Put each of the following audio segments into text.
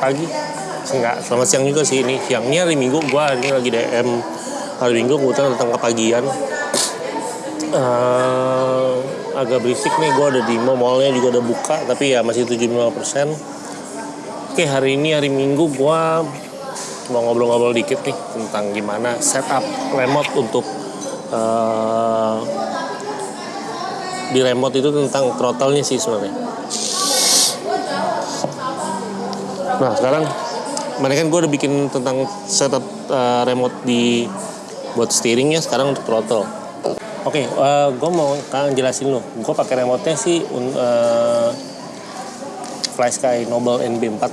pagi. Enggak selamat siang juga sih. Ini siangnya hari minggu gua ini lagi DM hari minggu kebetulan datang ke pagian. Uh, agak berisik nih gua ada di mall mallnya juga udah buka tapi ya masih 75% oke hari ini hari minggu gua mau ngobrol-ngobrol dikit nih tentang gimana setup remote untuk uh, di remote itu tentang throttle-nya sih sebenarnya. Nah sekarang, mana kan gue udah bikin tentang setup uh, remote di buat steeringnya sekarang untuk throttle. Oke, okay, uh, gue mau kalian jelasin lo. Gue pakai remote-nya sih uh, FlySky Noble NB4.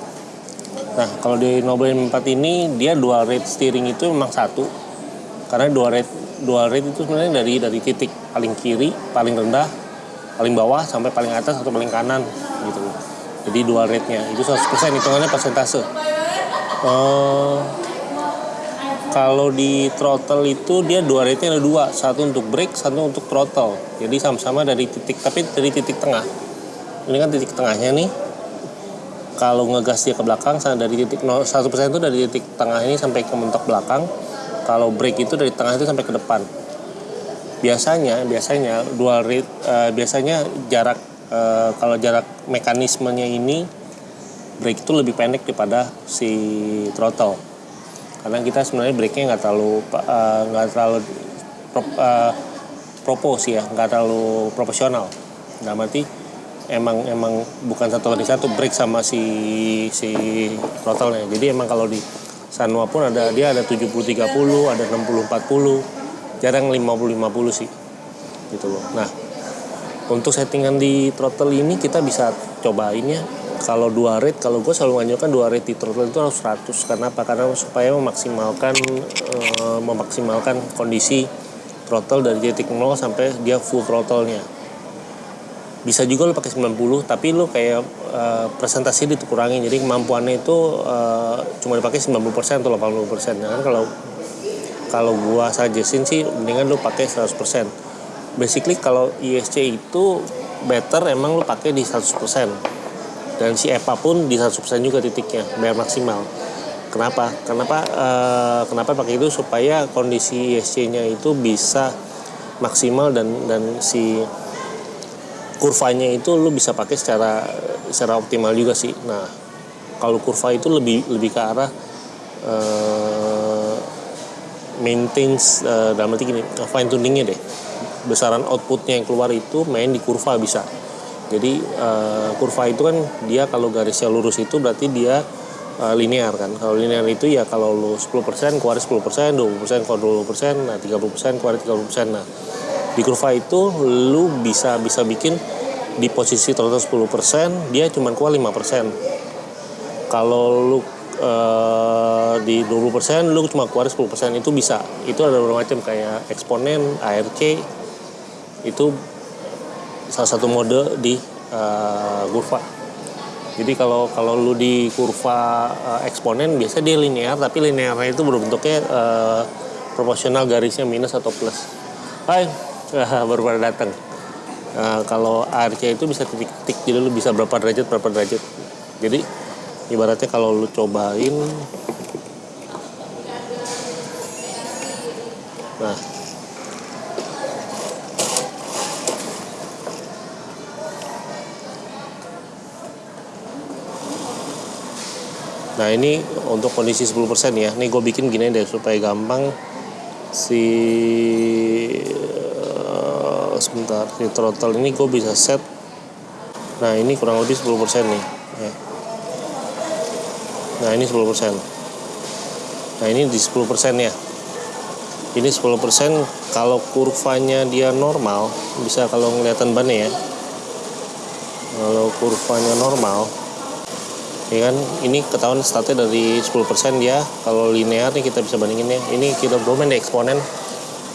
Nah kalau di Noble NB4 ini dia dual rate steering itu memang satu. Karena dual rate dual rate itu sebenarnya dari dari titik paling kiri, paling rendah paling bawah sampai paling atas atau paling kanan gitu jadi dual rate nya itu 100% hitungannya persentase. Uh, kalau di throttle itu dia dua rate nya ada dua. Satu untuk brake satu untuk throttle. Jadi sama-sama dari titik tapi dari titik tengah. Ini kan titik tengahnya nih. Kalau ngegas dia ke belakang dari titik 1% itu dari titik tengah ini sampai ke mentok belakang. Kalau brake itu dari tengah itu sampai ke depan. Biasanya biasanya dual rate uh, biasanya jarak uh, kalau jarak mekanismenya ini brake itu lebih pendek daripada si throttle. Karena kita sebenarnya brake-nya nggak terlalu eh, nggak uh, terlalu pro, uh, propos ya nggak terlalu proporsional dalam arti emang emang bukan satu lagi satu brake sama si si throttle-nya. Jadi emang kalau di Sanwa pun ada dia ada 70 30 ada 60 40 jarang 50-50 sih. Gitu loh. Nah untuk settingan di throttle ini kita bisa cobain ya. Kalau dua rate kalau gue selalu menganjurkan dua rate di throttle itu harus 100 karena apa karena supaya memaksimalkan e, memaksimalkan kondisi throttle dari titik 0 sampai dia full throttle-nya. Bisa juga lo pakai 90 tapi lo kayak e, presentasi dikurangin. Jadi kemampuannya itu e, cuma dipakai 90% atau 80% ya kan kalau kalau gua suggestin sih mendingan lu pakai 100% basically kalau ISC itu better emang lu pakai di 100% dan si EPA pun di 100% juga titiknya biar maksimal. Kenapa? Kenapa uh, kenapa pakai itu? Supaya kondisi ISC-nya itu bisa maksimal dan dan si kurvanya itu lu bisa pakai secara secara optimal juga sih. Nah kalau kurva itu lebih lebih ke arah uh, maintains uh, dalam arti gini fine tuningnya deh besaran outputnya yang keluar itu main di kurva bisa. Jadi uh, kurva itu kan dia kalau garisnya lurus itu berarti dia uh, linear kan. Kalau linear itu ya kalau lu 10% keluar 10% 20% keluar 20% nah 30% keluar 30% nah di kurva itu lu bisa bisa bikin di posisi total 10% dia cuma keluar 5% kalau lu uh, di 20% lu cuma keluar 10% itu bisa. Itu ada beberapa macam kayak eksponen ARC itu salah satu mode di uh, kurva. Jadi kalau kalau lu di kurva uh, eksponen biasa dia linear tapi linearnya itu berbentuknya uh, proporsional garisnya minus atau plus. Hai baru pada datang. Uh, kalau ARC itu bisa titik-titik jadi lu bisa berapa derajat berapa derajat. Jadi ibaratnya kalau lu cobain nah Nah ini untuk kondisi 10% ya. Ini gue bikin gini deh supaya gampang si uh, sebentar si throttle ini gue bisa set. Nah ini kurang lebih 10% nih. Ya nah ini 10% nah ini di 10% ya ini 10% kalau kurvanya dia normal bisa kalau ngeliatan bannya ya kalau kurvanya normal ya kan? Ini ketahuan statnya dari 10% dia. Kalau linear nih kita bisa bandingin ya. Ini kita main di eksponen.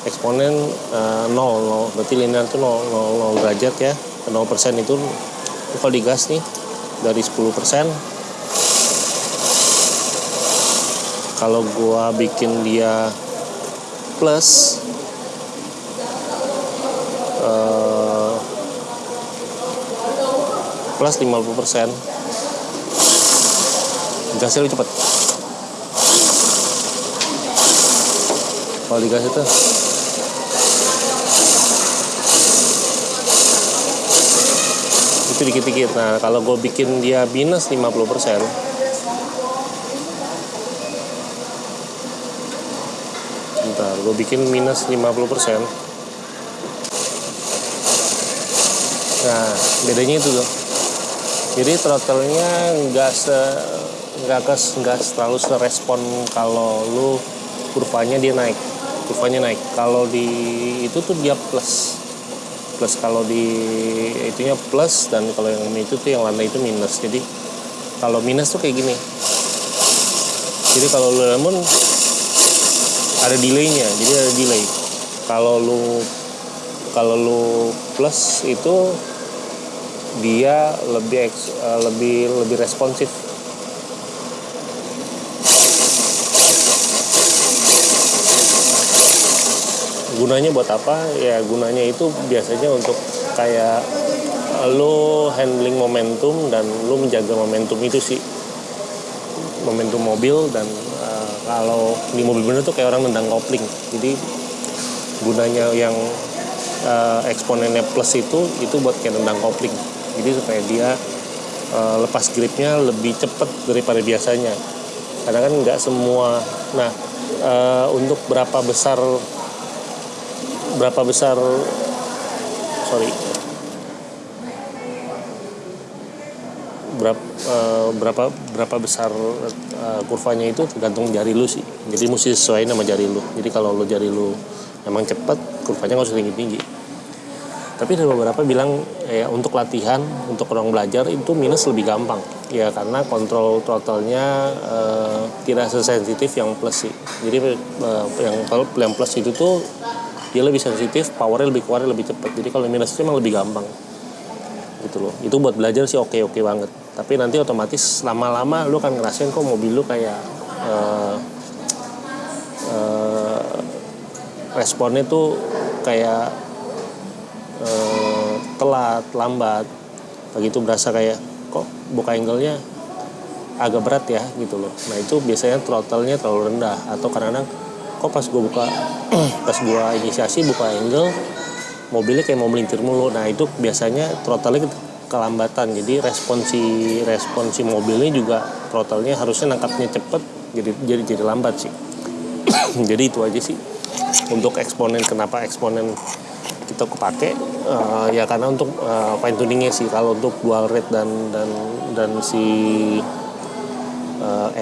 Eksponen uh, 0, 0 berarti linear itu 0, 0, 0 derajat ya. 0% itu kalau digas nih dari 10% kalau gua bikin dia plus uh, plus 50% gasnya lebih cepet. Kalau digas itu itu dikit-dikit. Nah kalau gue bikin dia minus 50% bentar gue bikin minus 50% nah bedanya itu tuh. Jadi throttle-nya nggak se nggak ke nggak terlalu serespon kalau lu kurvanya dia naik. Kurvanya naik. Kalau di itu tuh dia plus. Plus kalau di itunya plus dan kalau yang itu tuh yang lantai itu minus. Jadi kalau minus tuh kayak gini. Jadi kalau lu lemon ada delaynya. Jadi ada delay. Kalau lu kalau lu plus itu dia lebih uh, lebih lebih responsif gunanya buat apa? Ya gunanya itu biasanya untuk kayak lo handling momentum dan lo menjaga momentum itu sih. Momentum mobil dan uh, kalau di mobil bener tuh kayak orang nendang kopling. Jadi gunanya yang uh, eksponennya plus itu itu buat kayak nendang kopling. Jadi supaya dia uh, lepas gripnya lebih cepat daripada biasanya. Karena kan nggak semua nah uh, untuk berapa besar berapa besar sorry. Berapa uh, berapa berapa besar uh, kurvanya itu tergantung jari lu sih. Jadi mesti sesuai nama jari lu. Jadi kalau lu jari lu emang cepat kurvanya nggak usah tinggi tinggi tapi ada beberapa bilang ya untuk latihan untuk orang belajar itu minus lebih gampang. Ya karena kontrol throttle-nya uh, tidak sesensitif yang plus sih. Jadi uh, yang yang plus itu tuh dia lebih sensitif powernya lebih kuat lebih cepat. Jadi kalau minus itu memang lebih gampang. Gitu loh. Itu buat belajar sih oke oke banget. Tapi nanti otomatis lama-lama lu kan ngerasain kok mobil lu kayak uh, uh, responnya tuh kayak uh, telat lambat. Begitu berasa kayak kok buka angle-nya agak berat ya? Gitu loh. Nah itu biasanya throttle-nya terlalu rendah atau kadang-kadang kok pas gue buka pas gue inisiasi buka angle mobilnya kayak mau melintir mulu. Nah itu biasanya throttle-nya kelambatan. Jadi responsi responsi mobilnya juga throttle-nya harusnya nangkapnya cepet jadi jadi jadi lambat sih. Jadi itu aja sih. Untuk eksponen kenapa eksponen kita kepake uh, ya karena untuk uh, fine tuningnya sih. Kalau untuk dual rate dan dan dan si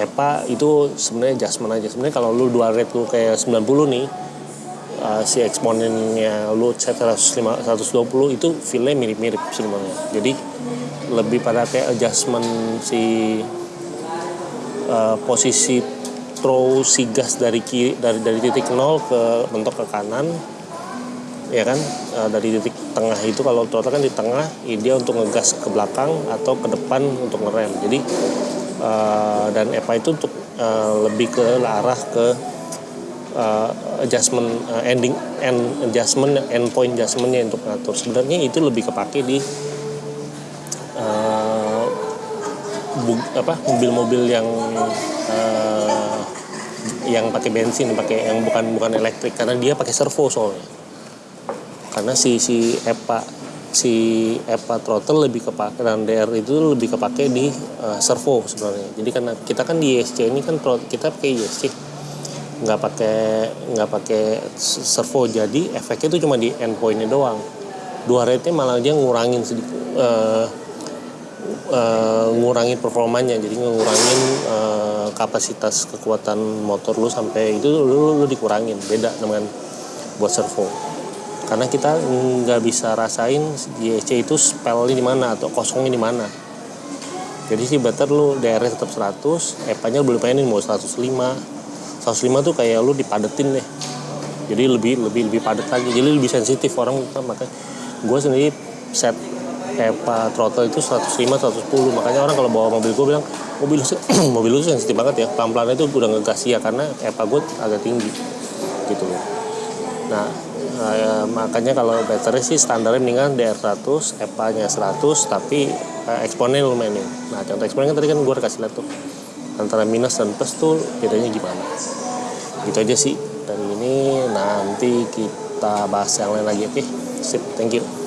EPA itu sebenarnya adjustment aja. Sebenarnya kalau lu dual rate lu kayak 90 nih uh, si eksponennya lu set 105, 120 itu feelnya mirip-mirip sebenarnya. Jadi lebih pada kayak adjustment si uh, posisi throw si gas dari kiri dari dari titik nol ke mentok ke kanan ya kan? Uh, dari titik tengah itu kalau throttle kan di tengah dia untuk ngegas ke belakang atau ke depan untuk ngerem. Jadi uh, dan EPA itu untuk uh, lebih ke arah ke uh, adjustment uh, ending end adjustment end point adjustmentnya untuk ngatur. Sebenarnya itu lebih kepake di uh, bu, apa mobil-mobil yang uh, yang pakai bensin pakai yang bukan bukan elektrik. Karena dia pakai servo soalnya. Karena si si EPA si EPA throttle lebih kepake dan DR itu lebih kepake di uh, servo sebenarnya. Jadi karena kita kan di ISC ini kan kita pakai ISC nggak pakai nggak pakai servo. Jadi efeknya itu cuma di endpointnya doang. Dua rate malah dia ngurangin sedikit uh, uh, ngurangin performanya. Jadi ngurangin uh, kapasitas kekuatan motor lu sampai itu lu, lu, lu dikurangin. Beda dengan buat servo karena kita nggak bisa rasain YC itu spellnya di mana atau kosongnya di mana. Jadi sih better lu DR tetap 100 EPA nya boleh pengen mau 105 105 tuh kayak lu dipadetin deh. Jadi lebih lebih lebih padat lagi. Jadi lebih sensitif orang makanya gue sendiri set EPA throttle itu 105 110 makanya orang kalau bawa mobil gue bilang mobil mobil lu sensitif banget ya. Pelan pelan itu udah ngegas ya karena EPA gue agak tinggi. Gitu loh. Nah Nah, ya, makanya kalau battery sih standarnya mendingan DR100, EPA-nya 100, tapi eh, eksponen lumayan nih. Nah, contoh eksponen kan tadi kan gue kasih lihat tuh. antara minus dan plus tuh bedanya gimana gitu aja sih dari ini nanti kita bahas yang lain lagi oke sip thank you